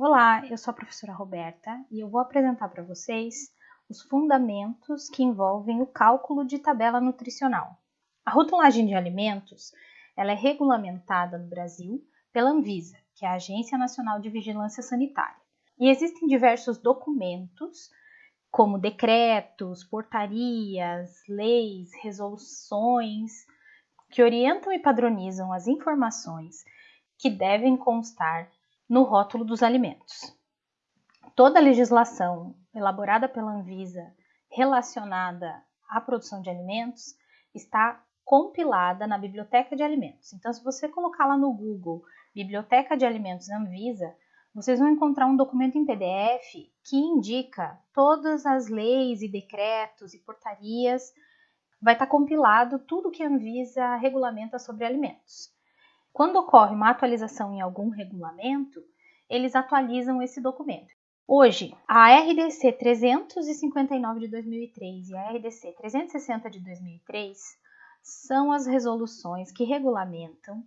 Olá, eu sou a professora Roberta e eu vou apresentar para vocês os fundamentos que envolvem o cálculo de tabela nutricional. A rotulagem de alimentos ela é regulamentada no Brasil pela Anvisa, que é a Agência Nacional de Vigilância Sanitária. E existem diversos documentos, como decretos, portarias, leis, resoluções, que orientam e padronizam as informações que devem constar no rótulo dos alimentos. Toda a legislação elaborada pela Anvisa relacionada à produção de alimentos está compilada na Biblioteca de Alimentos. Então, se você colocar lá no Google Biblioteca de Alimentos Anvisa, vocês vão encontrar um documento em PDF que indica todas as leis e decretos e portarias. Vai estar compilado tudo que a Anvisa regulamenta sobre alimentos. Quando ocorre uma atualização em algum regulamento, eles atualizam esse documento. Hoje, a RDC 359 de 2003 e a RDC 360 de 2003 são as resoluções que regulamentam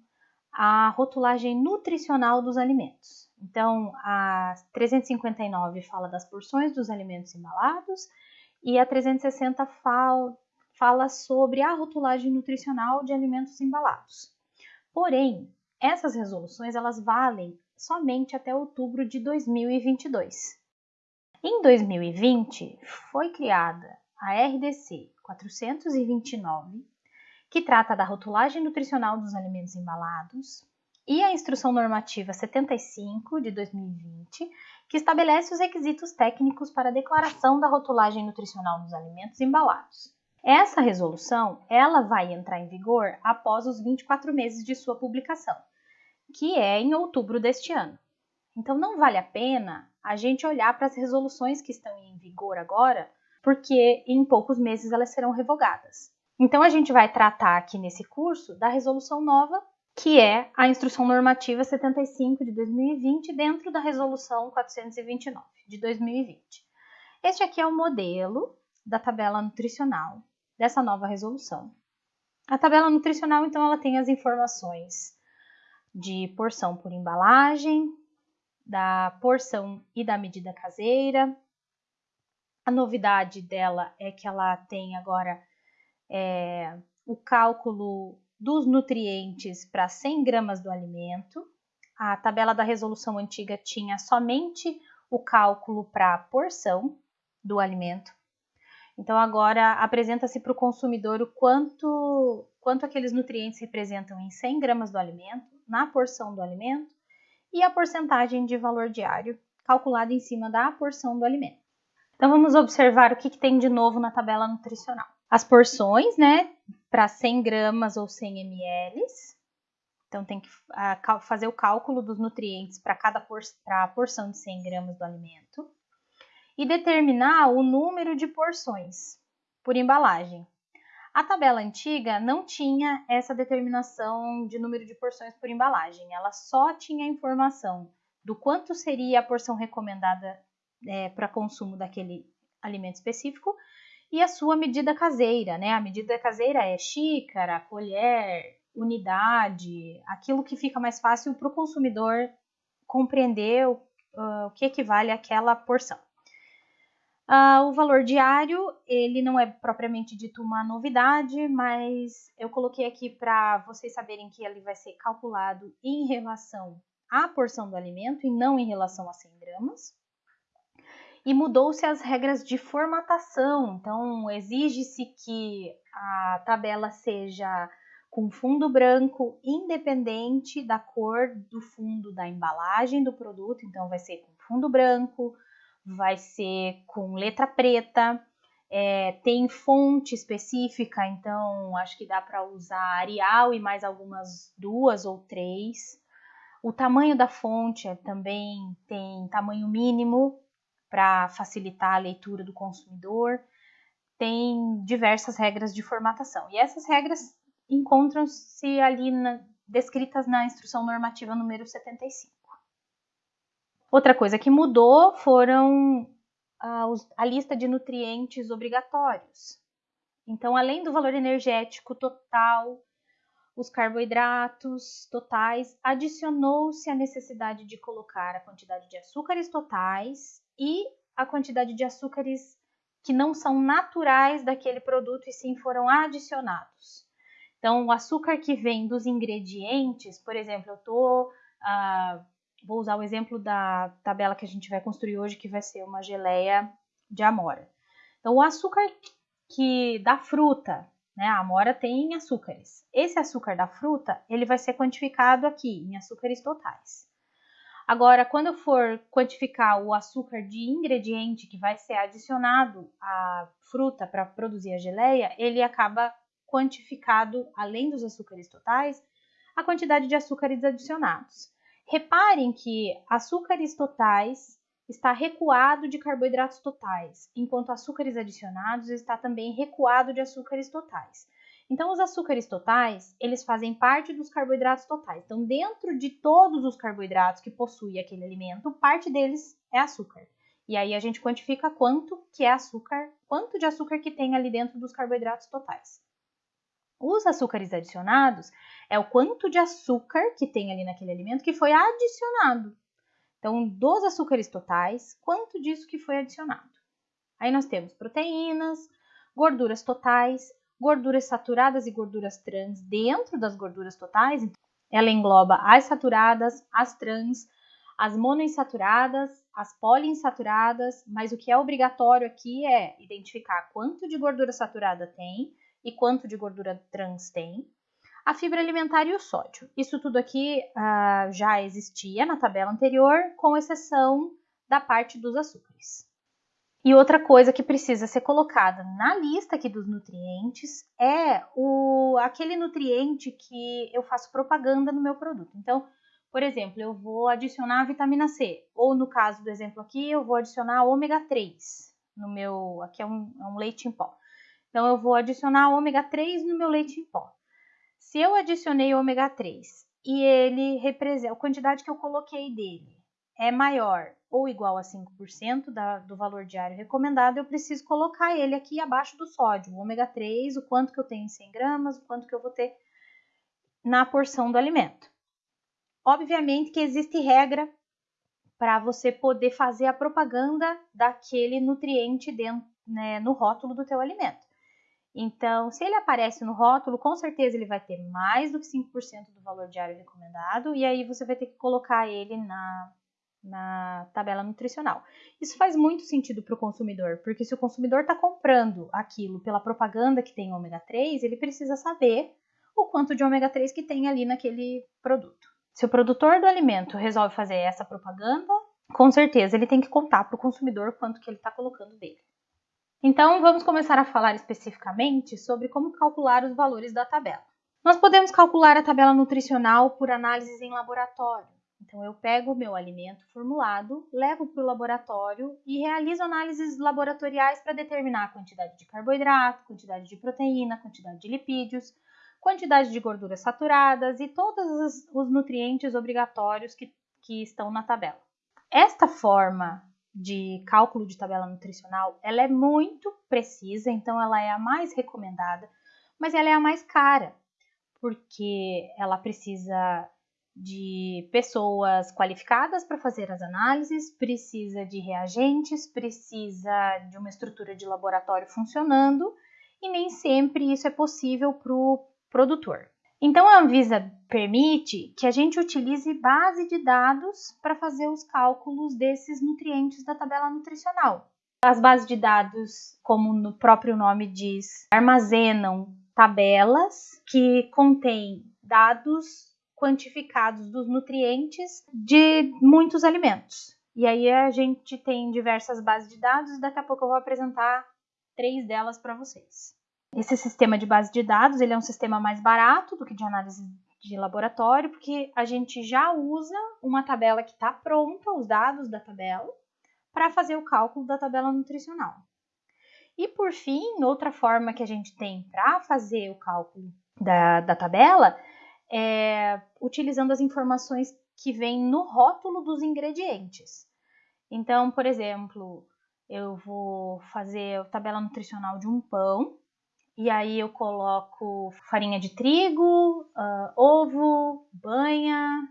a rotulagem nutricional dos alimentos. Então, a 359 fala das porções dos alimentos embalados e a 360 fala, fala sobre a rotulagem nutricional de alimentos embalados. Porém, essas resoluções elas valem somente até outubro de 2022. Em 2020, foi criada a RDC 429, que trata da rotulagem nutricional dos alimentos embalados, e a Instrução Normativa 75 de 2020, que estabelece os requisitos técnicos para a declaração da rotulagem nutricional dos alimentos embalados. Essa resolução, ela vai entrar em vigor após os 24 meses de sua publicação, que é em outubro deste ano. Então não vale a pena a gente olhar para as resoluções que estão em vigor agora, porque em poucos meses elas serão revogadas. Então a gente vai tratar aqui nesse curso da resolução nova, que é a Instrução Normativa 75 de 2020, dentro da Resolução 429 de 2020. Este aqui é o modelo da tabela nutricional dessa nova resolução. A tabela nutricional, então, ela tem as informações de porção por embalagem, da porção e da medida caseira. A novidade dela é que ela tem agora é, o cálculo dos nutrientes para 100 gramas do alimento. A tabela da resolução antiga tinha somente o cálculo para a porção do alimento. Então agora apresenta-se para o consumidor o quanto, quanto aqueles nutrientes representam em 100 gramas do alimento, na porção do alimento, e a porcentagem de valor diário calculada em cima da porção do alimento. Então vamos observar o que, que tem de novo na tabela nutricional. As porções, né, para 100 gramas ou 100 ml. Então tem que fazer o cálculo dos nutrientes para cada por, porção de 100 gramas do alimento e determinar o número de porções por embalagem. A tabela antiga não tinha essa determinação de número de porções por embalagem, ela só tinha a informação do quanto seria a porção recomendada é, para consumo daquele alimento específico e a sua medida caseira, né? A medida caseira é xícara, colher, unidade, aquilo que fica mais fácil para o consumidor compreender o, uh, o que equivale àquela porção. Uh, o valor diário, ele não é propriamente dito uma novidade, mas eu coloquei aqui para vocês saberem que ele vai ser calculado em relação à porção do alimento e não em relação a 100 gramas. E mudou-se as regras de formatação, então exige-se que a tabela seja com fundo branco independente da cor do fundo da embalagem do produto, então vai ser com fundo branco, vai ser com letra preta, é, tem fonte específica, então acho que dá para usar Arial e mais algumas duas ou três. O tamanho da fonte também tem tamanho mínimo para facilitar a leitura do consumidor. Tem diversas regras de formatação e essas regras encontram-se ali na, descritas na instrução normativa número 75. Outra coisa que mudou foram a, a lista de nutrientes obrigatórios. Então, além do valor energético total, os carboidratos totais, adicionou-se a necessidade de colocar a quantidade de açúcares totais e a quantidade de açúcares que não são naturais daquele produto e sim foram adicionados. Então, o açúcar que vem dos ingredientes, por exemplo, eu uh, vou usar o exemplo da tabela que a gente vai construir hoje, que vai ser uma geleia de amora. Então, o açúcar que da fruta, né, a amora tem açúcares. Esse açúcar da fruta, ele vai ser quantificado aqui em açúcares totais. Agora, quando eu for quantificar o açúcar de ingrediente que vai ser adicionado à fruta para produzir a geleia, ele acaba quantificado, além dos açúcares totais, a quantidade de açúcares adicionados. Reparem que açúcares totais está recuado de carboidratos totais, enquanto açúcares adicionados está também recuado de açúcares totais. Então, os açúcares totais, eles fazem parte dos carboidratos totais. Então, dentro de todos os carboidratos que possui aquele alimento, parte deles é açúcar. E aí a gente quantifica quanto que é açúcar, quanto de açúcar que tem ali dentro dos carboidratos totais. Os açúcares adicionados é o quanto de açúcar que tem ali naquele alimento que foi adicionado. Então, dos açúcares totais, quanto disso que foi adicionado? Aí nós temos proteínas, gorduras totais, gorduras saturadas e gorduras trans dentro das gorduras totais. Ela engloba as saturadas, as trans, as monoinsaturadas, as poliinsaturadas, mas o que é obrigatório aqui é identificar quanto de gordura saturada tem e quanto de gordura trans tem, a fibra alimentar e o sódio. Isso tudo aqui uh, já existia na tabela anterior, com exceção da parte dos açúcares. E outra coisa que precisa ser colocada na lista aqui dos nutrientes é o, aquele nutriente que eu faço propaganda no meu produto. Então, por exemplo, eu vou adicionar vitamina C, ou no caso do exemplo aqui, eu vou adicionar ômega 3 no meu, aqui é um, é um leite em pó. Então, eu vou adicionar ômega 3 no meu leite em pó. Se eu adicionei ômega 3 e ele representa, a quantidade que eu coloquei dele é maior ou igual a 5% da, do valor diário recomendado, eu preciso colocar ele aqui abaixo do sódio, o ômega 3, o quanto que eu tenho em 100 gramas, o quanto que eu vou ter na porção do alimento. Obviamente que existe regra para você poder fazer a propaganda daquele nutriente dentro, né, no rótulo do teu alimento. Então, se ele aparece no rótulo, com certeza ele vai ter mais do que 5% do valor diário recomendado, e aí você vai ter que colocar ele na, na tabela nutricional. Isso faz muito sentido para o consumidor, porque se o consumidor está comprando aquilo pela propaganda que tem ômega 3, ele precisa saber o quanto de ômega 3 que tem ali naquele produto. Se o produtor do alimento resolve fazer essa propaganda, com certeza ele tem que contar para o consumidor quanto que ele está colocando dele. Então, vamos começar a falar especificamente sobre como calcular os valores da tabela. Nós podemos calcular a tabela nutricional por análises em laboratório. Então, eu pego o meu alimento formulado, levo para o laboratório e realizo análises laboratoriais para determinar a quantidade de carboidrato, quantidade de proteína, quantidade de lipídios, quantidade de gorduras saturadas e todos os nutrientes obrigatórios que, que estão na tabela. Esta forma de cálculo de tabela nutricional, ela é muito precisa, então ela é a mais recomendada, mas ela é a mais cara, porque ela precisa de pessoas qualificadas para fazer as análises, precisa de reagentes, precisa de uma estrutura de laboratório funcionando e nem sempre isso é possível para o produtor. Então a Anvisa permite que a gente utilize base de dados para fazer os cálculos desses nutrientes da tabela nutricional. As bases de dados, como no próprio nome diz, armazenam tabelas que contêm dados quantificados dos nutrientes de muitos alimentos. E aí a gente tem diversas bases de dados, daqui a pouco eu vou apresentar três delas para vocês. Esse sistema de base de dados ele é um sistema mais barato do que de análise de laboratório, porque a gente já usa uma tabela que está pronta, os dados da tabela, para fazer o cálculo da tabela nutricional. E por fim, outra forma que a gente tem para fazer o cálculo da, da tabela é utilizando as informações que vêm no rótulo dos ingredientes. Então, por exemplo, eu vou fazer a tabela nutricional de um pão e aí eu coloco farinha de trigo, uh, ovo, banha,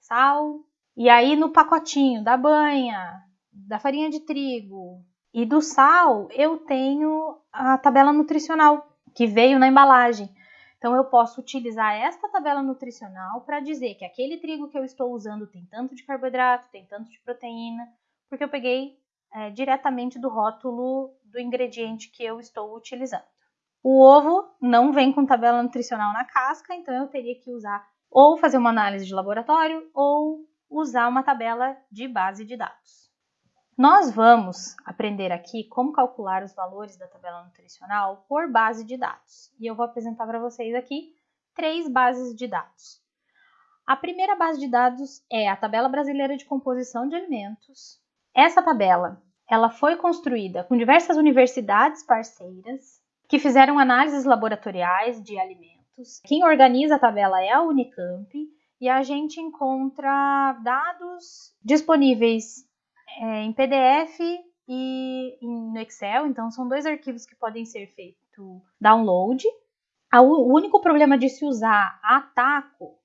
sal. E aí no pacotinho da banha, da farinha de trigo e do sal, eu tenho a tabela nutricional que veio na embalagem. Então eu posso utilizar esta tabela nutricional para dizer que aquele trigo que eu estou usando tem tanto de carboidrato, tem tanto de proteína, porque eu peguei é, diretamente do rótulo do ingrediente que eu estou utilizando. O ovo não vem com tabela nutricional na casca, então eu teria que usar ou fazer uma análise de laboratório ou usar uma tabela de base de dados. Nós vamos aprender aqui como calcular os valores da tabela nutricional por base de dados. E eu vou apresentar para vocês aqui três bases de dados. A primeira base de dados é a Tabela Brasileira de Composição de Alimentos. Essa tabela, ela foi construída com diversas universidades parceiras que fizeram análises laboratoriais de alimentos. Quem organiza a tabela é a Unicamp e a gente encontra dados disponíveis é, em PDF e no Excel, então são dois arquivos que podem ser feito download. O único problema de se usar a Taco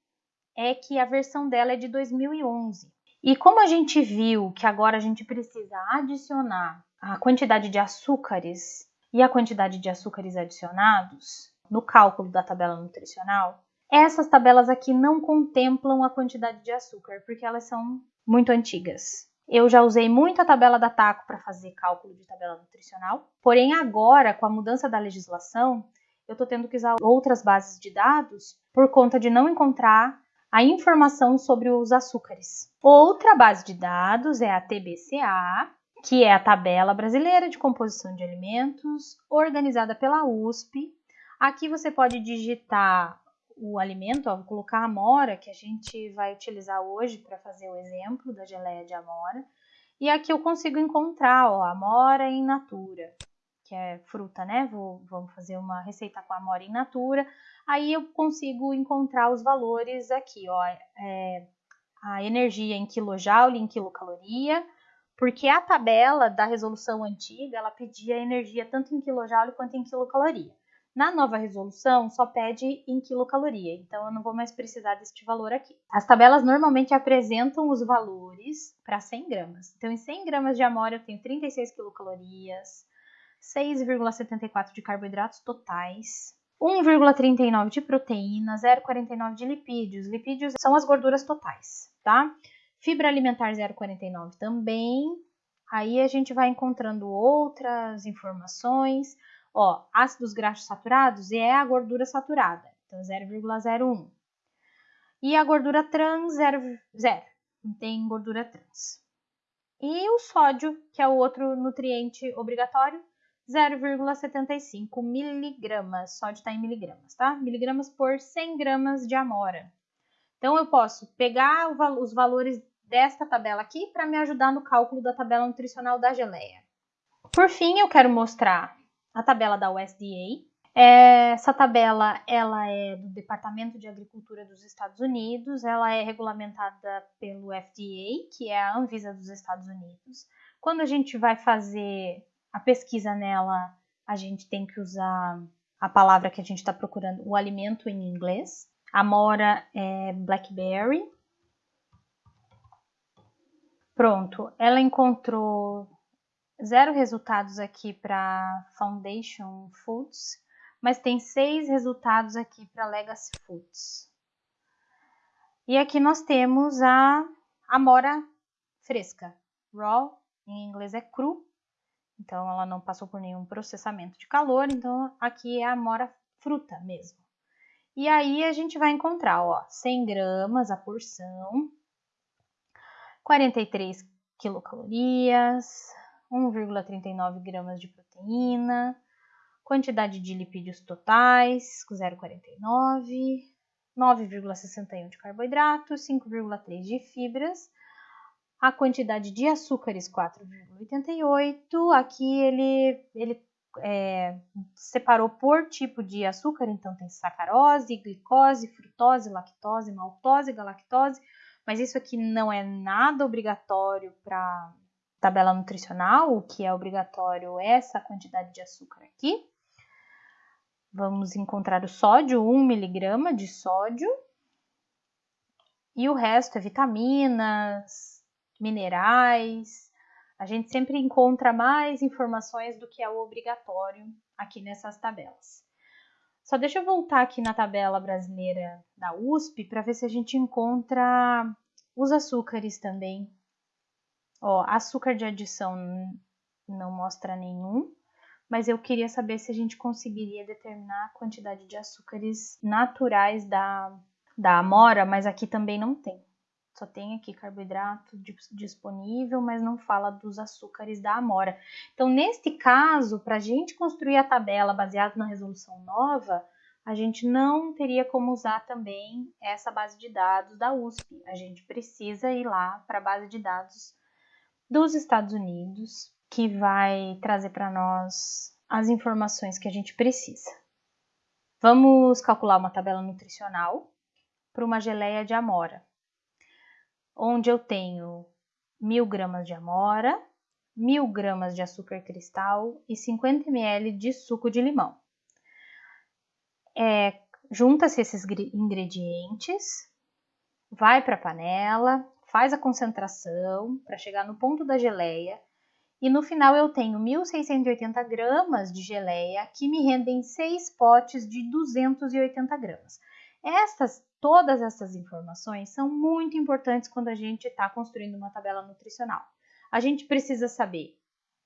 é que a versão dela é de 2011. E como a gente viu que agora a gente precisa adicionar a quantidade de açúcares e a quantidade de açúcares adicionados no cálculo da tabela nutricional, essas tabelas aqui não contemplam a quantidade de açúcar, porque elas são muito antigas. Eu já usei muito a tabela da TACO para fazer cálculo de tabela nutricional, porém agora, com a mudança da legislação, eu estou tendo que usar outras bases de dados por conta de não encontrar a informação sobre os açúcares. Outra base de dados é a TBCA, que é a Tabela Brasileira de Composição de Alimentos, organizada pela USP. Aqui você pode digitar o alimento, ó, vou colocar a amora, que a gente vai utilizar hoje para fazer o exemplo da geleia de amora. E aqui eu consigo encontrar, ó, amora in natura, que é fruta, né? Vou, vamos fazer uma receita com amora in natura. Aí eu consigo encontrar os valores aqui, ó, é, a energia em quilojoule, em quilocaloria, porque a tabela da resolução antiga, ela pedia energia tanto em quilojoule quanto em quilocaloria. Na nova resolução, só pede em quilocaloria, então eu não vou mais precisar deste valor aqui. As tabelas normalmente apresentam os valores para 100 gramas. Então, em 100 gramas de amora, eu tenho 36 quilocalorias, 6,74 de carboidratos totais, 1,39 de proteína, 0,49 de lipídios. Lipídios são as gorduras totais, tá? Fibra alimentar 0,49 também. Aí a gente vai encontrando outras informações. Ó, ácidos graxos saturados é a gordura saturada, então 0,01. E a gordura trans, 0, 0. Não tem gordura trans. E o sódio, que é o outro nutriente obrigatório, 0,75 miligramas. Sódio está em miligramas, tá? Miligramas por 100 gramas de amora. Então, eu posso pegar os valores desta tabela aqui para me ajudar no cálculo da tabela nutricional da geleia. Por fim, eu quero mostrar a tabela da USDA. Essa tabela ela é do Departamento de Agricultura dos Estados Unidos, ela é regulamentada pelo FDA, que é a Anvisa dos Estados Unidos. Quando a gente vai fazer a pesquisa nela, a gente tem que usar a palavra que a gente está procurando, o alimento em inglês. A mora é blackberry. Pronto, ela encontrou zero resultados aqui para Foundation Foods, mas tem seis resultados aqui para Legacy Foods. E aqui nós temos a amora fresca, raw, em inglês é cru, então ela não passou por nenhum processamento de calor, então aqui é a amora fruta mesmo. E aí a gente vai encontrar, ó, 100 gramas a porção, 43 quilocalorias, 1,39 gramas de proteína, quantidade de lipídios totais, 0,49, 9,61 de carboidratos, 5,3 de fibras, a quantidade de açúcares 4,88. Aqui ele, ele é, separou por tipo de açúcar, então tem sacarose, glicose, frutose, lactose, maltose, galactose, mas isso aqui não é nada obrigatório para tabela nutricional, o que é obrigatório é essa quantidade de açúcar aqui. vamos encontrar o sódio, 1 miligrama de sódio, e o resto é vitaminas, minerais. A gente sempre encontra mais informações do que é o obrigatório aqui nessas tabelas. Só deixa eu voltar aqui na tabela brasileira da USP para ver se a gente encontra os açúcares também. Ó, açúcar de adição não mostra nenhum, mas eu queria saber se a gente conseguiria determinar a quantidade de açúcares naturais da, da amora, mas aqui também não tem. Só tem aqui carboidrato disponível, mas não fala dos açúcares da amora. Então, neste caso, para a gente construir a tabela baseada na resolução nova, a gente não teria como usar também essa base de dados da USP. A gente precisa ir lá para a base de dados dos Estados Unidos, que vai trazer para nós as informações que a gente precisa. Vamos calcular uma tabela nutricional para uma geleia de amora, onde eu tenho mil gramas de amora, mil gramas de açúcar cristal e 50 ml de suco de limão. É, Junta-se esses ingredientes, vai para a panela, faz a concentração para chegar no ponto da geleia e no final eu tenho 1.680 gramas de geleia que me rendem 6 potes de 280 gramas. Estas, todas essas informações são muito importantes quando a gente está construindo uma tabela nutricional. A gente precisa saber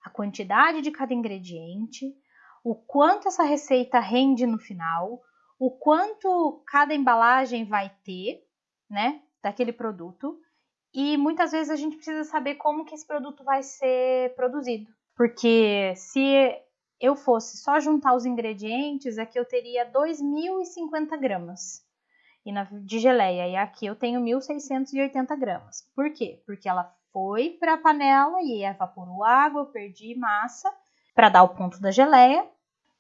a quantidade de cada ingrediente, o quanto essa receita rende no final, o quanto cada embalagem vai ter, né, daquele produto e muitas vezes a gente precisa saber como que esse produto vai ser produzido. Porque se eu fosse só juntar os ingredientes, aqui eu teria 2.050 gramas de geleia. E aqui eu tenho 1.680 gramas. Por quê? Porque ela foi para a panela e evaporou água, eu perdi massa para dar o ponto da geleia.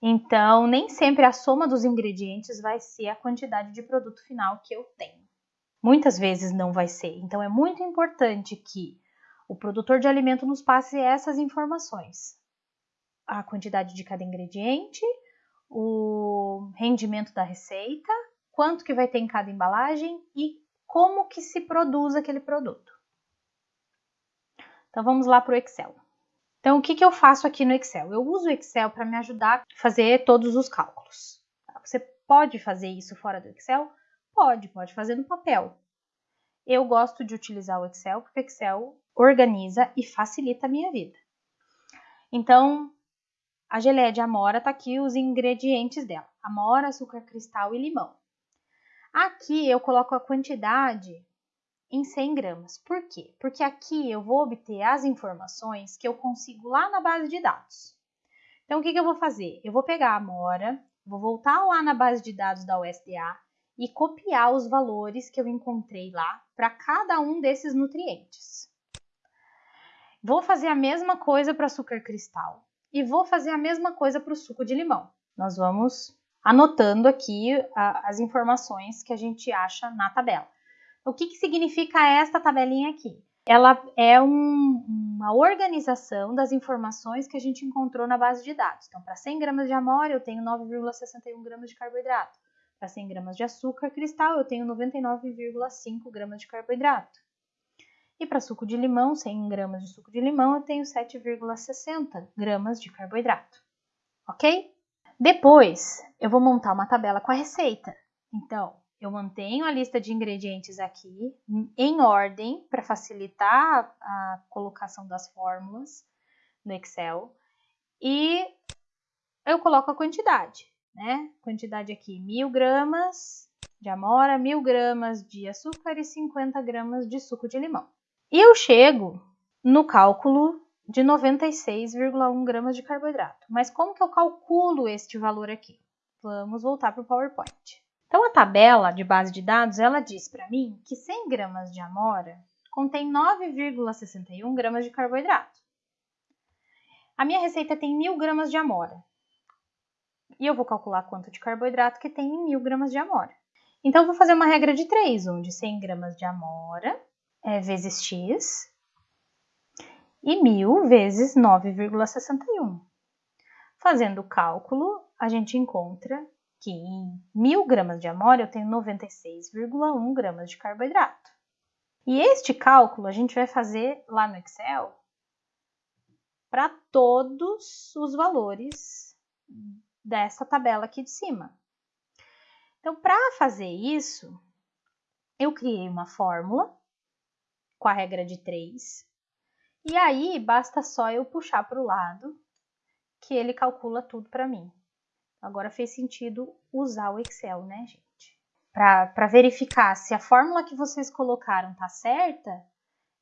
Então, nem sempre a soma dos ingredientes vai ser a quantidade de produto final que eu tenho. Muitas vezes não vai ser. Então é muito importante que o produtor de alimento nos passe essas informações. A quantidade de cada ingrediente, o rendimento da receita, quanto que vai ter em cada embalagem e como que se produz aquele produto. Então vamos lá para o Excel. Então o que, que eu faço aqui no Excel? Eu uso o Excel para me ajudar a fazer todos os cálculos. Você pode fazer isso fora do Excel? Pode, pode fazer no papel. Eu gosto de utilizar o Excel porque o Excel organiza e facilita a minha vida. Então, a geleia de amora tá aqui os ingredientes dela: amora, açúcar cristal e limão. Aqui eu coloco a quantidade em 100 gramas. Por quê? Porque aqui eu vou obter as informações que eu consigo lá na base de dados. Então, o que, que eu vou fazer? Eu vou pegar a amora, vou voltar lá na base de dados da USDA e copiar os valores que eu encontrei lá para cada um desses nutrientes. Vou fazer a mesma coisa para açúcar cristal e vou fazer a mesma coisa para o suco de limão. Nós vamos anotando aqui as informações que a gente acha na tabela. O que, que significa esta tabelinha aqui? Ela é um, uma organização das informações que a gente encontrou na base de dados. Então, para 100 gramas de amora, eu tenho 9,61 gramas de carboidrato. Para 100 gramas de açúcar cristal, eu tenho 99,5 gramas de carboidrato. E para suco de limão, 100 gramas de suco de limão, eu tenho 7,60 gramas de carboidrato. Ok? Depois, eu vou montar uma tabela com a receita. Então, eu mantenho a lista de ingredientes aqui em ordem para facilitar a colocação das fórmulas no Excel e eu coloco a quantidade né? Quantidade aqui, mil gramas de amora, mil gramas de açúcar e 50 gramas de suco de limão. E eu chego no cálculo de 96,1 gramas de carboidrato. Mas como que eu calculo este valor aqui? Vamos voltar para o PowerPoint. Então, a tabela de base de dados, ela diz para mim que 100 gramas de amora contém 9,61 gramas de carboidrato. A minha receita tem 1.000 gramas de amora. E eu vou calcular quanto de carboidrato que tem em 1000 gramas de amora. Então, eu vou fazer uma regra de 3, onde 100 gramas de amora é vezes x e 1000 vezes 9,61. Fazendo o cálculo, a gente encontra que em 1000 gramas de amônia eu tenho 96,1 gramas de carboidrato. E este cálculo a gente vai fazer lá no Excel para todos os valores dessa tabela aqui de cima. Então, para fazer isso, eu criei uma fórmula com a regra de 3. E aí, basta só eu puxar para o lado que ele calcula tudo para mim. Agora fez sentido usar o Excel, né, gente? Para verificar se a fórmula que vocês colocaram tá certa,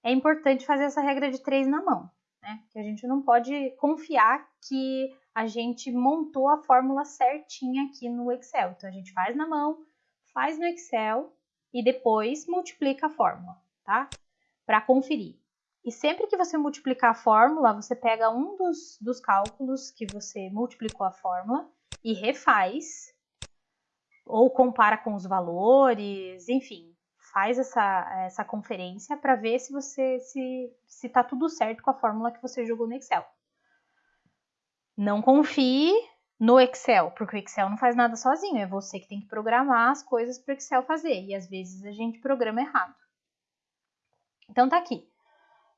é importante fazer essa regra de 3 na mão, né? Que a gente não pode confiar que a gente montou a fórmula certinha aqui no Excel. Então, a gente faz na mão, faz no Excel e depois multiplica a fórmula, tá? Para conferir. E sempre que você multiplicar a fórmula, você pega um dos, dos cálculos que você multiplicou a fórmula e refaz, ou compara com os valores, enfim, faz essa, essa conferência para ver se você se está tudo certo com a fórmula que você jogou no Excel. Não confie no Excel, porque o Excel não faz nada sozinho, é você que tem que programar as coisas para o Excel fazer, e às vezes a gente programa errado. Então tá aqui.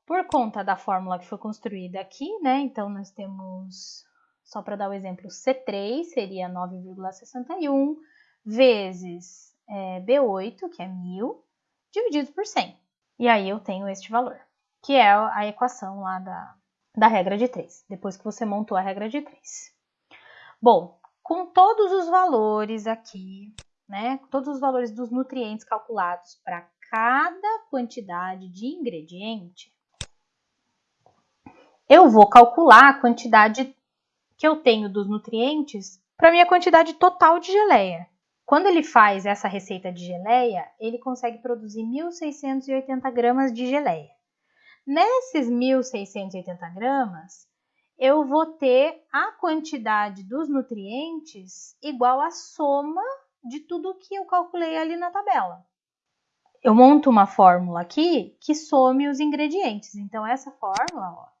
Por conta da fórmula que foi construída aqui, né? Então nós temos, só para dar o exemplo, C3 seria 9,61 vezes é, B8, que é 1000, dividido por 100. E aí eu tenho este valor, que é a equação lá da, da regra de 3, depois que você montou a regra de 3. Bom, com todos os valores aqui, né, todos os valores dos nutrientes calculados para cada quantidade de ingrediente, eu vou calcular a quantidade que eu tenho dos nutrientes para minha quantidade total de geleia. Quando ele faz essa receita de geleia, ele consegue produzir 1.680 gramas de geleia. Nesses 1.680 gramas, eu vou ter a quantidade dos nutrientes igual à soma de tudo que eu calculei ali na tabela. Eu monto uma fórmula aqui que some os ingredientes. Então, essa fórmula, ó,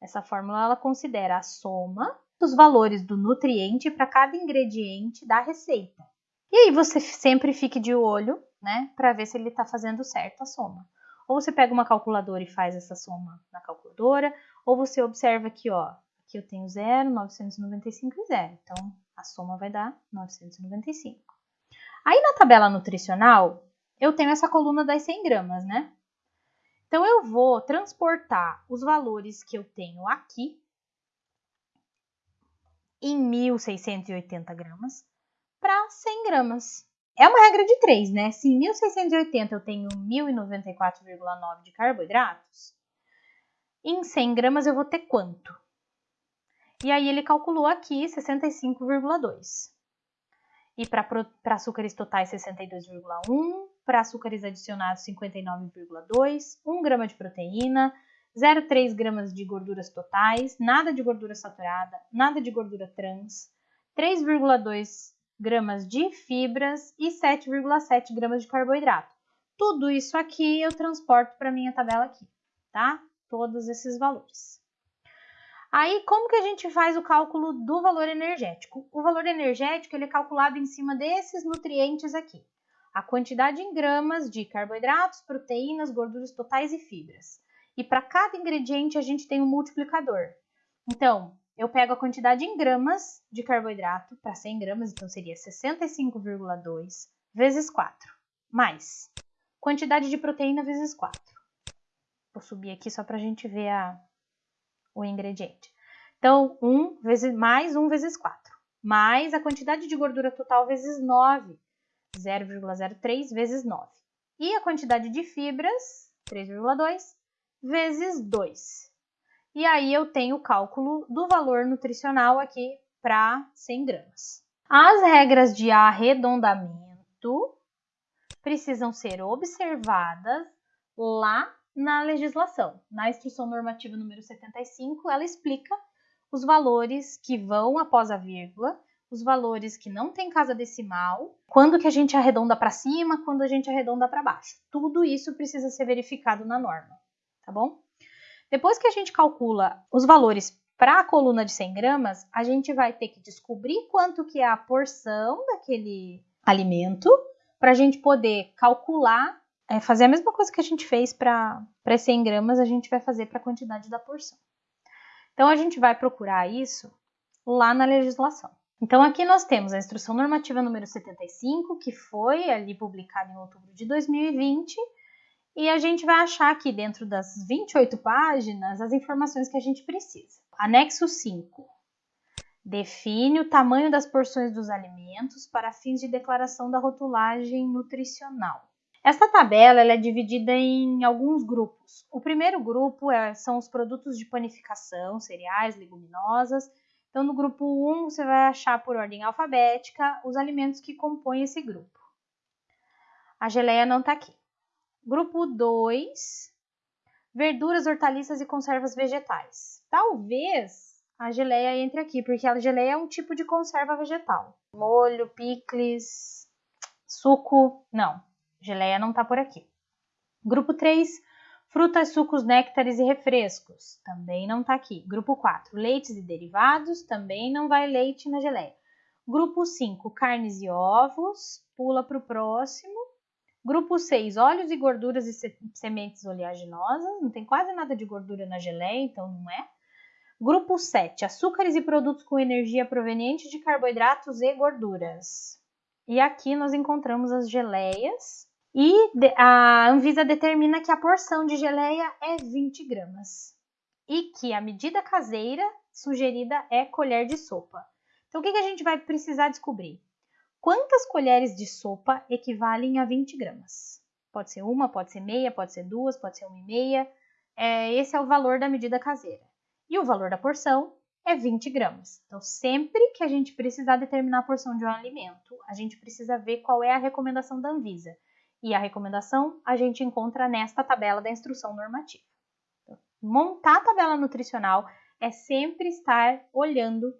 essa fórmula ela considera a soma dos valores do nutriente para cada ingrediente da receita. E aí você sempre fique de olho, né, para ver se ele está fazendo certo a soma. Ou você pega uma calculadora e faz essa soma na calculadora, ou você observa aqui, ó, aqui eu tenho 0, 995 e 0. Então, a soma vai dar 995. Aí na tabela nutricional, eu tenho essa coluna das 100 gramas, né? Então, eu vou transportar os valores que eu tenho aqui em 1.680 gramas para 100 gramas. É uma regra de 3, né? Se em 1680 eu tenho 1094,9 de carboidratos, em 100 gramas eu vou ter quanto? E aí ele calculou aqui 65,2. E para açúcares totais 62,1, para açúcares adicionados 59,2, 1 grama de proteína, 0,3 gramas de gorduras totais, nada de gordura saturada, nada de gordura trans, 3,2 gramas de fibras e 7,7 gramas de carboidrato. Tudo isso aqui eu transporto para minha tabela aqui, tá? Todos esses valores. Aí, como que a gente faz o cálculo do valor energético? O valor energético ele é calculado em cima desses nutrientes aqui. A quantidade em gramas de carboidratos, proteínas, gorduras totais e fibras. E para cada ingrediente a gente tem um multiplicador. Então, eu pego a quantidade em gramas de carboidrato para 100 gramas, então seria 65,2 vezes 4, mais quantidade de proteína vezes 4. Vou subir aqui só para a gente ver a, o ingrediente. Então, 1 vezes, mais 1 vezes 4, mais a quantidade de gordura total vezes 9, 0,03 vezes 9. E a quantidade de fibras, 3,2, vezes 2. E aí eu tenho o cálculo do valor nutricional aqui para 100 gramas. As regras de arredondamento precisam ser observadas lá na legislação. Na instrução normativa número 75, ela explica os valores que vão após a vírgula, os valores que não tem casa decimal, quando que a gente arredonda para cima, quando a gente arredonda para baixo. Tudo isso precisa ser verificado na norma, tá bom? Depois que a gente calcula os valores para a coluna de 100 gramas, a gente vai ter que descobrir quanto que é a porção daquele alimento para a gente poder calcular, é, fazer a mesma coisa que a gente fez para 100 gramas, a gente vai fazer para a quantidade da porção. Então, a gente vai procurar isso lá na legislação. Então, aqui nós temos a Instrução Normativa número 75, que foi ali publicada em outubro de 2020, e a gente vai achar aqui dentro das 28 páginas as informações que a gente precisa. Anexo 5. Define o tamanho das porções dos alimentos para fins de declaração da rotulagem nutricional. Esta tabela é dividida em alguns grupos. O primeiro grupo é, são os produtos de panificação, cereais, leguminosas. Então, no grupo 1, você vai achar por ordem alfabética os alimentos que compõem esse grupo. A geleia não está aqui. Grupo 2, verduras, hortaliças e conservas vegetais. Talvez a geleia entre aqui, porque a geleia é um tipo de conserva vegetal. Molho, picles, suco, não. Geleia não está por aqui. Grupo 3, frutas, sucos, néctares e refrescos. Também não está aqui. Grupo 4, leites e derivados. Também não vai leite na geleia. Grupo 5, carnes e ovos. Pula para o próximo. Grupo 6, óleos e gorduras e sementes oleaginosas. Não tem quase nada de gordura na geleia, então não é. Grupo 7, açúcares e produtos com energia proveniente de carboidratos e gorduras. E aqui nós encontramos as geleias e a Anvisa determina que a porção de geleia é 20 gramas e que a medida caseira sugerida é colher de sopa. Então, o que, a gente vai precisar descobrir? Quantas colheres de sopa equivalem a 20 gramas? Pode ser uma, pode ser meia, pode ser duas, pode ser uma e meia. É, esse é o valor da medida caseira e o valor da porção é 20 gramas. Então, sempre que a gente precisar determinar a porção de um alimento, a gente precisa ver qual é a recomendação da Anvisa. E a recomendação a gente encontra nesta tabela da instrução normativa. Então, montar a tabela nutricional é sempre estar olhando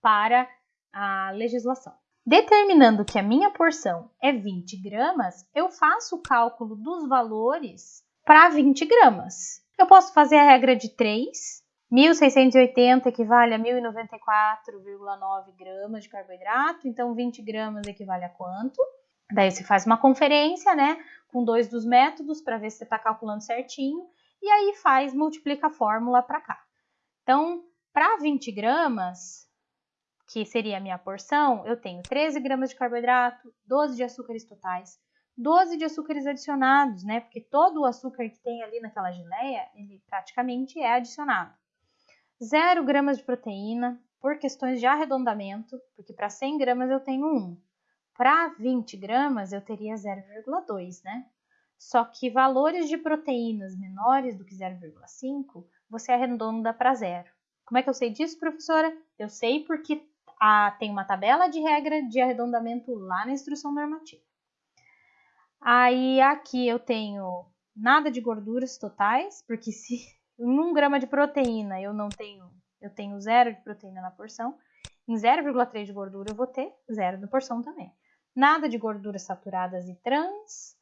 para a legislação. Determinando que a minha porção é 20 gramas, eu faço o cálculo dos valores para 20 gramas. Eu posso fazer a regra de 3, 1.680 equivale a 1.094,9 gramas de carboidrato, então 20 gramas equivale a quanto? Daí você faz uma conferência, né, com dois dos métodos para ver se você está calculando certinho, e aí faz, multiplica a fórmula para cá. Então, para 20 gramas, que seria a minha porção, eu tenho 13 gramas de carboidrato, 12 de açúcares totais, 12 de açúcares adicionados, né? Porque todo o açúcar que tem ali naquela geleia, ele praticamente é adicionado. 0 gramas de proteína, por questões de arredondamento, porque para 100 gramas eu tenho 1. Para 20 gramas eu teria 0,2, né? Só que valores de proteínas menores do que 0,5, você arredonda para zero. Como é que eu sei disso, professora? Eu sei porque a, tem uma tabela de regra de arredondamento lá na instrução normativa. Aí aqui eu tenho nada de gorduras totais, porque se em 1 grama de proteína eu não tenho, eu tenho zero de proteína na porção, em 0,3 de gordura eu vou ter zero na porção também. Nada de gorduras saturadas e trans,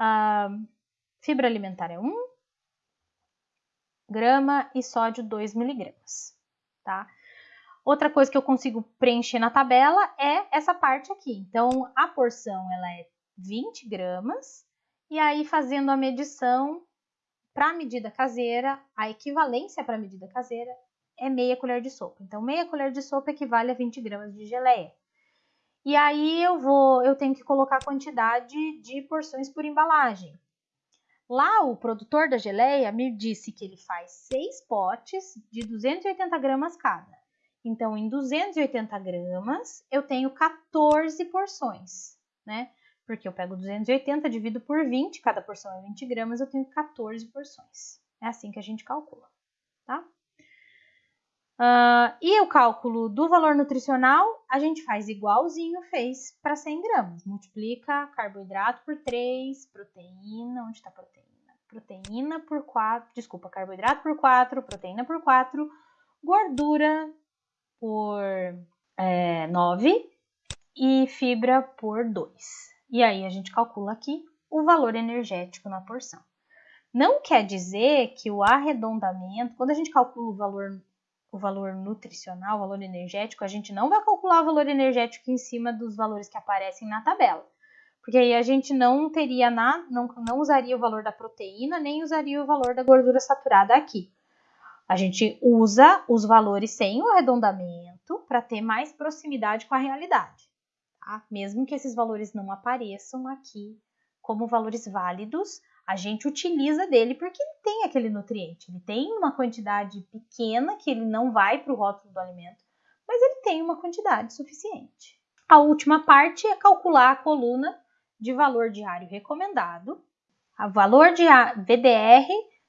uh, fibra alimentar é 1 grama e sódio 2 miligramas, tá? Outra coisa que eu consigo preencher na tabela é essa parte aqui. Então, a porção ela é 20 gramas, e aí fazendo a medição para a medida caseira, a equivalência para a medida caseira é meia colher de sopa. Então, meia colher de sopa equivale a 20 gramas de geleia. E aí eu vou, eu tenho que colocar a quantidade de porções por embalagem. Lá o produtor da geleia me disse que ele faz seis potes de 280 gramas cada. Então, em 280 gramas, eu tenho 14 porções, né? porque eu pego 280, divido por 20, cada porção é 20 gramas, eu tenho 14 porções. É assim que a gente calcula? Uh, e o cálculo do valor nutricional, a gente faz igualzinho fez para 100 gramas. Multiplica carboidrato por 3, proteína, onde está proteína? Proteína por 4, desculpa, carboidrato por 4, proteína por 4, gordura por é, 9 e fibra por 2. E aí a gente calcula aqui o valor energético na porção. Não quer dizer que o arredondamento, quando a gente calcula o valor o valor nutricional, o valor energético, a gente não vai calcular o valor energético em cima dos valores que aparecem na tabela. Porque aí a gente não teria nada, não, não usaria o valor da proteína, nem usaria o valor da gordura saturada aqui. A gente usa os valores sem o arredondamento para ter mais proximidade com a realidade. Tá? Mesmo que esses valores não apareçam aqui como valores válidos, a gente utiliza dele porque ele tem aquele nutriente. Ele tem uma quantidade pequena que ele não vai para o rótulo do alimento, mas ele tem uma quantidade suficiente. A última parte é calcular a coluna de valor diário recomendado. A valor de VDR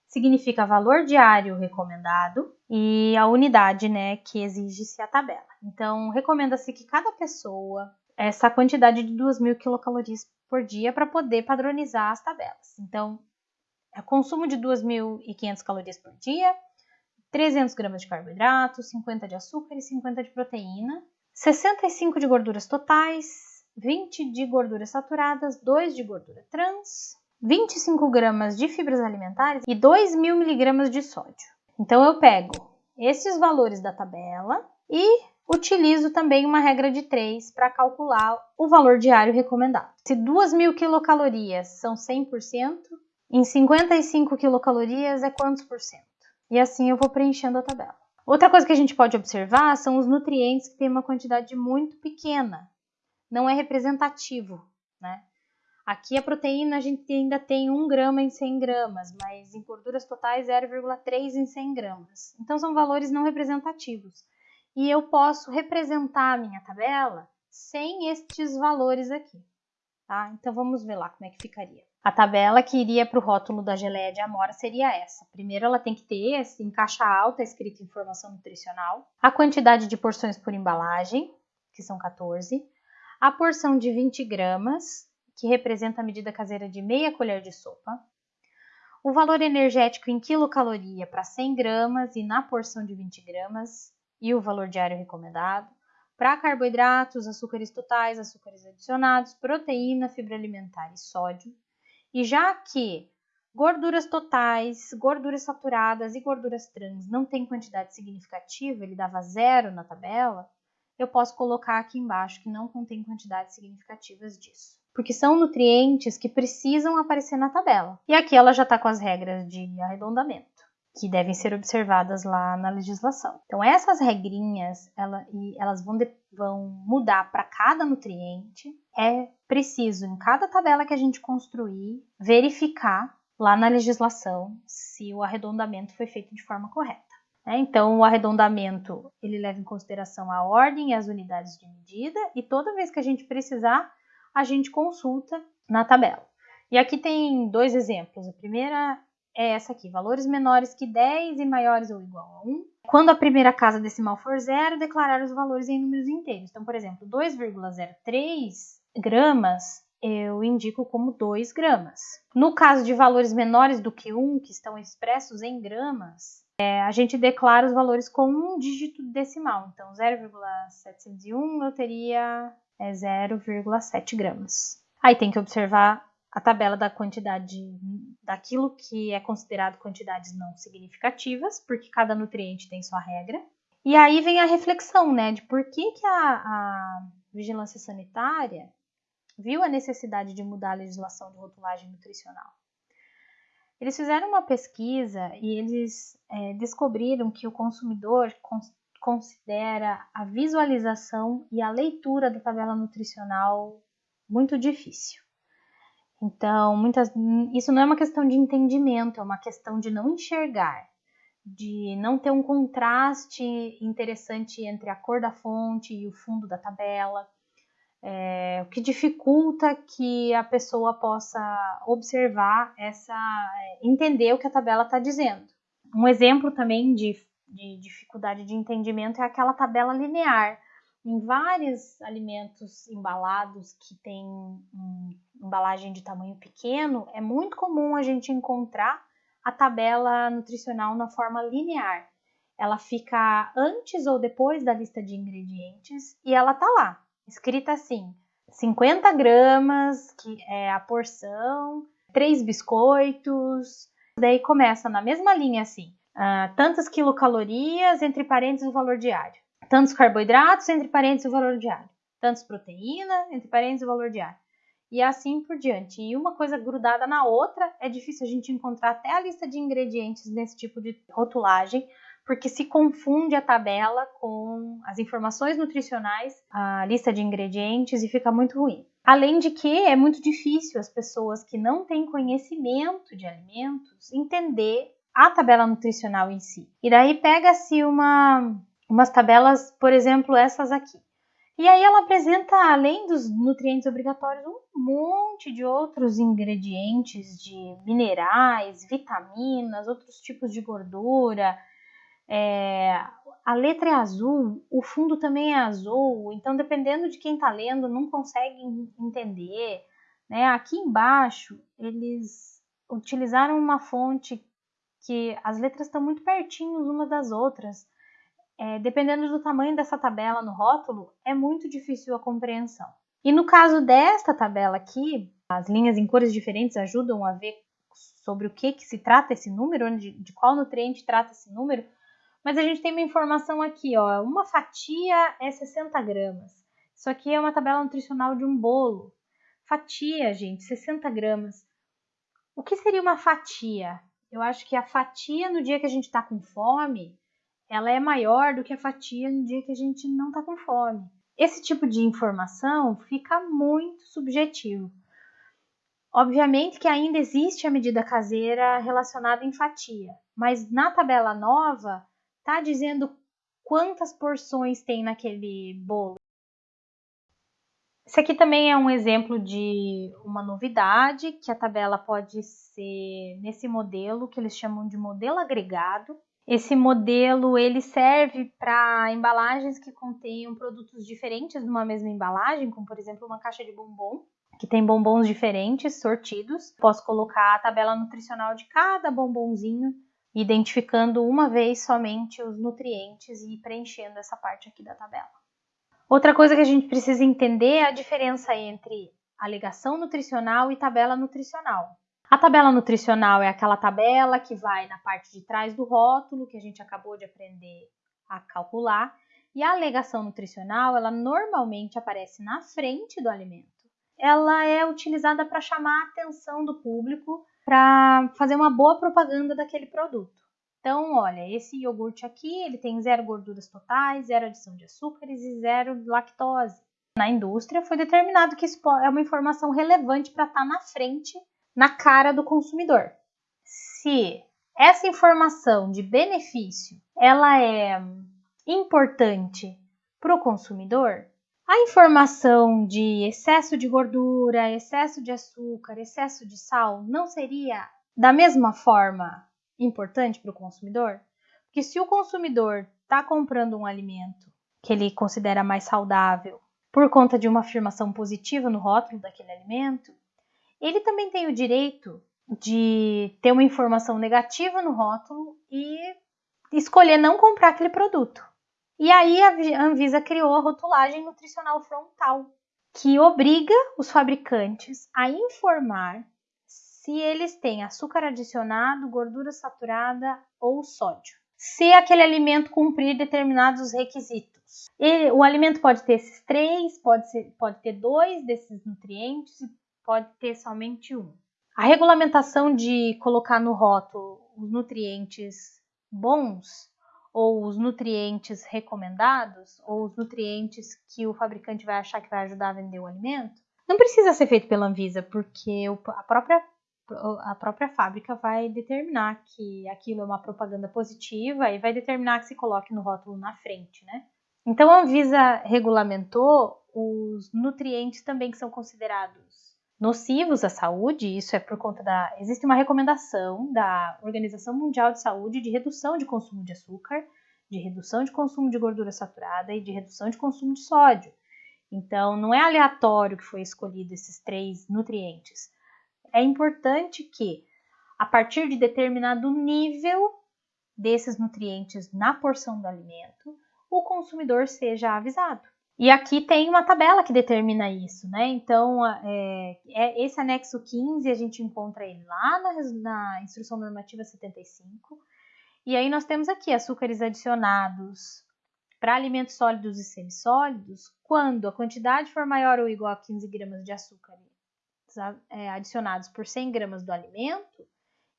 significa valor diário recomendado e a unidade, né, que exige-se a tabela. Então, recomenda-se que cada pessoa essa quantidade de 2.000 quilocalorias por dia para poder padronizar as tabelas. Então, é consumo de 2.500 calorias por dia, 300 gramas de carboidrato, 50 de açúcar e 50 de proteína, 65 de gorduras totais, 20 de gorduras saturadas, 2 de gordura trans, 25 gramas de fibras alimentares e 2.000 miligramas de sódio. Então, eu pego esses valores da tabela e utilizo também uma regra de 3 para calcular o valor diário recomendado. Se 2.000 quilocalorias são 100%, em 55 quilocalorias é quantos por cento? E assim eu vou preenchendo a tabela. Outra coisa que a gente pode observar são os nutrientes que têm uma quantidade muito pequena. Não é representativo, né? Aqui a proteína a gente ainda tem 1 grama em 100 gramas, mas em gorduras totais 0,3 em 100 gramas. Então são valores não representativos e eu posso representar a minha tabela sem estes valores aqui. Tá? Então vamos ver lá como é que ficaria. A tabela que iria para o rótulo da geleia de amora seria essa. Primeiro ela tem que ter em caixa alta escrito informação nutricional, a quantidade de porções por embalagem, que são 14, a porção de 20 gramas, que representa a medida caseira de meia colher de sopa, o valor energético em quilocaloria para 100 gramas e na porção de 20 gramas, e o valor diário recomendado. Para carboidratos, açúcares totais, açúcares adicionados, proteína, fibra alimentar e sódio. E já que gorduras totais, gorduras saturadas e gorduras trans não têm quantidade significativa, ele dava zero na tabela, eu posso colocar aqui embaixo que não contém quantidades significativas disso. Porque são nutrientes que precisam aparecer na tabela. E aqui ela já está com as regras de arredondamento que devem ser observadas lá na legislação. Então, essas regrinhas, ela, elas vão, de, vão mudar para cada nutriente. É preciso, em cada tabela que a gente construir, verificar lá na legislação se o arredondamento foi feito de forma correta. Né? Então, o arredondamento ele leva em consideração a ordem e as unidades de medida, e toda vez que a gente precisar, a gente consulta na tabela. E aqui tem dois exemplos. A primeira é essa aqui: valores menores que 10 e maiores ou igual a 1. Quando a primeira casa decimal for zero, declarar os valores em números inteiros. Então, por exemplo, 2,03 gramas eu indico como 2 gramas. No caso de valores menores do que 1, que estão expressos em gramas, é, a gente declara os valores com um dígito decimal. Então, 0,701 eu teria é, 0,7 gramas. Aí tem que observar a tabela da quantidade daquilo que é considerado quantidades não significativas, porque cada nutriente tem sua regra. E aí vem a reflexão, né, de por que, que a, a vigilância sanitária viu a necessidade de mudar a legislação de rotulagem nutricional. Eles fizeram uma pesquisa e eles é, descobriram que o consumidor considera a visualização e a leitura da tabela nutricional muito difícil. Então, muitas, isso não é uma questão de entendimento, é uma questão de não enxergar, de não ter um contraste interessante entre a cor da fonte e o fundo da tabela, é, o que dificulta que a pessoa possa observar essa, entender o que a tabela está dizendo. Um exemplo também de, de dificuldade de entendimento é aquela tabela linear em vários alimentos embalados que têm um, embalagem de tamanho pequeno, é muito comum a gente encontrar a tabela nutricional na forma linear. Ela fica antes ou depois da lista de ingredientes e ela tá lá, escrita assim: 50 gramas, que é a porção, três biscoitos. Daí começa na mesma linha assim: uh, tantas quilocalorias, entre parênteses o valor diário. Tantos carboidratos, entre parênteses o valor diário. Tantas proteínas, entre parênteses o valor diário. E assim por diante. E uma coisa grudada na outra, é difícil a gente encontrar até a lista de ingredientes nesse tipo de rotulagem, porque se confunde a tabela com as informações nutricionais, a lista de ingredientes e fica muito ruim. Além de que é muito difícil as pessoas que não têm conhecimento de alimentos entender a tabela nutricional em si. E daí pega-se uma, umas tabelas, por exemplo, essas aqui. E aí ela apresenta, além dos nutrientes obrigatórios, um monte de outros ingredientes de minerais, vitaminas, outros tipos de gordura, é, a letra é azul, o fundo também é azul, então dependendo de quem está lendo, não consegue entender. Né? Aqui embaixo, eles utilizaram uma fonte que as letras estão muito pertinhas umas das outras. É, dependendo do tamanho dessa tabela no rótulo, é muito difícil a compreensão. E no caso desta tabela aqui, as linhas em cores diferentes ajudam a ver sobre o que, que se trata esse número, de, de qual nutriente trata esse número, mas a gente tem uma informação aqui, ó, uma fatia é 60 gramas. Isso aqui é uma tabela nutricional de um bolo. Fatia, gente, 60 gramas. O que seria uma fatia? Eu acho que a fatia no dia que a gente está com fome, ela é maior do que a fatia no dia que a gente não está com fome. Esse tipo de informação fica muito subjetivo. Obviamente que ainda existe a medida caseira relacionada em fatia, mas na tabela nova tá dizendo quantas porções tem naquele bolo. Esse aqui também é um exemplo de uma novidade, que a tabela pode ser nesse modelo, que eles chamam de modelo agregado. Esse modelo ele serve para embalagens que contenham produtos diferentes numa mesma embalagem, como por exemplo uma caixa de bombom, que tem bombons diferentes, sortidos. Posso colocar a tabela nutricional de cada bombonzinho identificando uma vez somente os nutrientes e preenchendo essa parte aqui da tabela. Outra coisa que a gente precisa entender é a diferença entre alegação nutricional e tabela nutricional. A tabela nutricional é aquela tabela que vai na parte de trás do rótulo, que a gente acabou de aprender a calcular, e a alegação nutricional, ela normalmente aparece na frente do alimento. Ela é utilizada para chamar a atenção do público para fazer uma boa propaganda daquele produto. Então, olha, esse iogurte aqui, ele tem zero gorduras totais, zero adição de açúcares e zero lactose. Na indústria foi determinado que isso é uma informação relevante para estar tá na frente, na cara do consumidor. Se essa informação de benefício, ela é importante para o consumidor, a informação de excesso de gordura, excesso de açúcar, excesso de sal não seria da mesma forma importante para o consumidor? Porque se o consumidor está comprando um alimento que ele considera mais saudável por conta de uma afirmação positiva no rótulo daquele alimento, ele também tem o direito de ter uma informação negativa no rótulo e escolher não comprar aquele produto. E aí a Anvisa criou a rotulagem nutricional frontal, que obriga os fabricantes a informar se eles têm açúcar adicionado, gordura saturada ou sódio. Se aquele alimento cumprir determinados requisitos. O alimento pode ter esses três, pode, ser, pode ter dois desses nutrientes pode ter somente um. A regulamentação de colocar no rótulo os nutrientes bons ou os nutrientes recomendados, ou os nutrientes que o fabricante vai achar que vai ajudar a vender o alimento, não precisa ser feito pela Anvisa, porque a própria, a própria fábrica vai determinar que aquilo é uma propaganda positiva e vai determinar que se coloque no rótulo na frente, né? Então a Anvisa regulamentou os nutrientes também que são considerados nocivos à saúde, isso é por conta da. Existe uma recomendação da Organização Mundial de Saúde de redução de consumo de açúcar, de redução de consumo de gordura saturada e de redução de consumo de sódio. Então, não é aleatório que foi escolhido esses três nutrientes. É importante que, a partir de determinado nível desses nutrientes na porção do alimento, o consumidor seja avisado. E aqui tem uma tabela que determina isso, né? Então, é, é, esse anexo 15, a gente encontra ele lá na, na Instrução Normativa 75, E aí nós temos aqui açúcares adicionados para alimentos sólidos e semissólidos, quando a quantidade for maior ou igual a 15 gramas de açúcar é, adicionados por 100 gramas do alimento,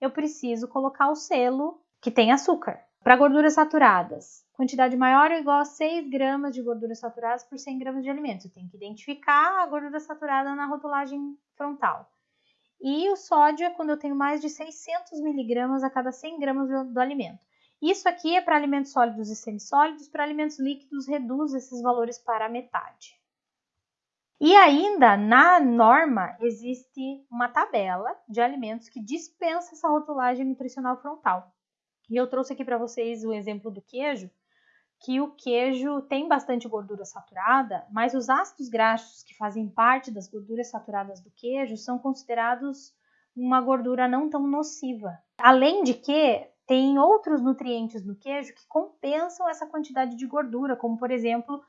eu preciso colocar o selo que tem açúcar. Para gorduras saturadas, quantidade maior ou igual a 6 gramas de gorduras saturadas por 100 gramas de alimento. Eu tenho que identificar a gordura saturada na rotulagem frontal. E o sódio é quando eu tenho mais de 600 miligramas a cada 100 gramas do, do alimento. Isso aqui é para alimentos sólidos e semissólidos, para alimentos líquidos reduz esses valores para a metade. E ainda na norma existe uma tabela de alimentos que dispensa essa rotulagem nutricional frontal. E eu trouxe aqui para vocês o exemplo do queijo, que o queijo tem bastante gordura saturada, mas os ácidos graxos que fazem parte das gorduras saturadas do queijo são considerados uma gordura não tão nociva. Além de que tem outros nutrientes no queijo que compensam essa quantidade de gordura, como por exemplo,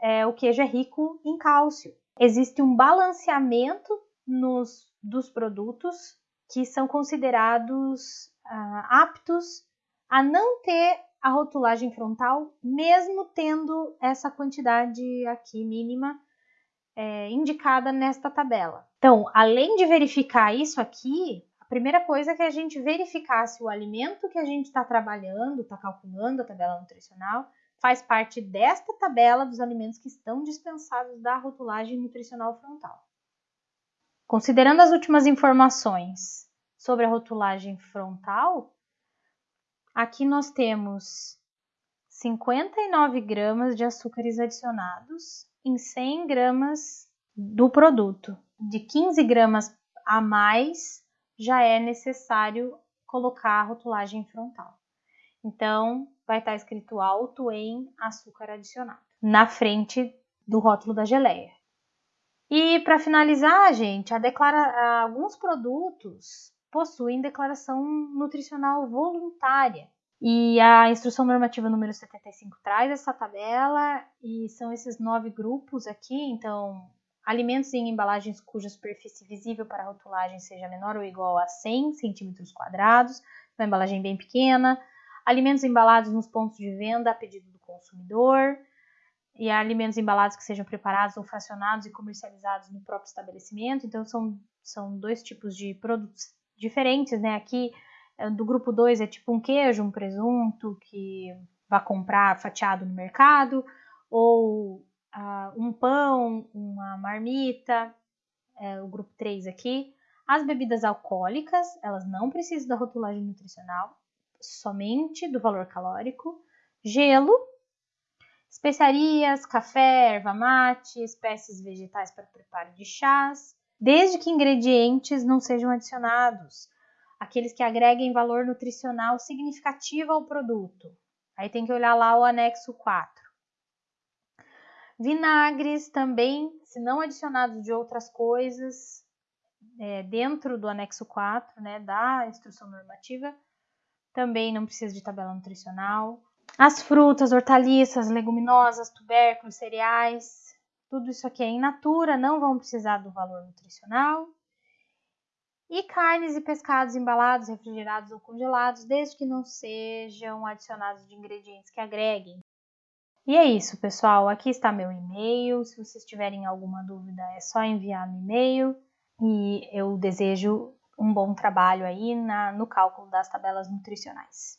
é, o queijo é rico em cálcio. Existe um balanceamento nos, dos produtos que são considerados ah, aptos a não ter a rotulagem frontal, mesmo tendo essa quantidade aqui mínima é, indicada nesta tabela. Então, além de verificar isso aqui, a primeira coisa é que a gente verificar se o alimento que a gente está trabalhando, está calculando a tabela nutricional, faz parte desta tabela dos alimentos que estão dispensados da rotulagem nutricional frontal. Considerando as últimas informações sobre a rotulagem frontal, aqui nós temos 59 gramas de açúcares adicionados em 100 gramas do produto. De 15 gramas a mais já é necessário colocar a rotulagem frontal. Então, vai estar escrito alto em açúcar adicionado na frente do rótulo da geleia. E para finalizar, gente, declara... alguns produtos possuem declaração nutricional voluntária. E a instrução normativa número 75 traz essa tabela e são esses nove grupos aqui. Então, alimentos em embalagens cuja superfície visível para rotulagem seja menor ou igual a 100 centímetros quadrados, uma embalagem bem pequena. Alimentos embalados nos pontos de venda a pedido do consumidor. E alimentos embalados que sejam preparados ou fracionados e comercializados no próprio estabelecimento. Então, são, são dois tipos de produtos diferentes, né? Aqui, eh, do grupo 2 é tipo um queijo, um presunto que vai comprar fatiado no mercado, ou uh, um pão, uma marmita, é, o grupo 3 aqui. As bebidas alcoólicas, elas não precisam da rotulagem nutricional, somente do valor calórico. Gelo, especiarias, café, erva mate, espécies vegetais para preparo de chás, desde que ingredientes não sejam adicionados, aqueles que agreguem valor nutricional significativo ao produto. Aí tem que olhar lá o anexo 4. Vinagres também, se não adicionados de outras coisas, é, dentro do anexo 4 né, da instrução normativa, também não precisa de tabela nutricional. As frutas, hortaliças, leguminosas, tubérculos, cereais, tudo isso aqui é in natura, não vão precisar do valor nutricional. E carnes e pescados embalados, refrigerados ou congelados, desde que não sejam adicionados de ingredientes que agreguem e é isso, pessoal. Aqui está meu e-mail. Se vocês tiverem alguma dúvida, é só enviar no e-mail. E eu desejo um bom trabalho aí na, no cálculo das tabelas nutricionais.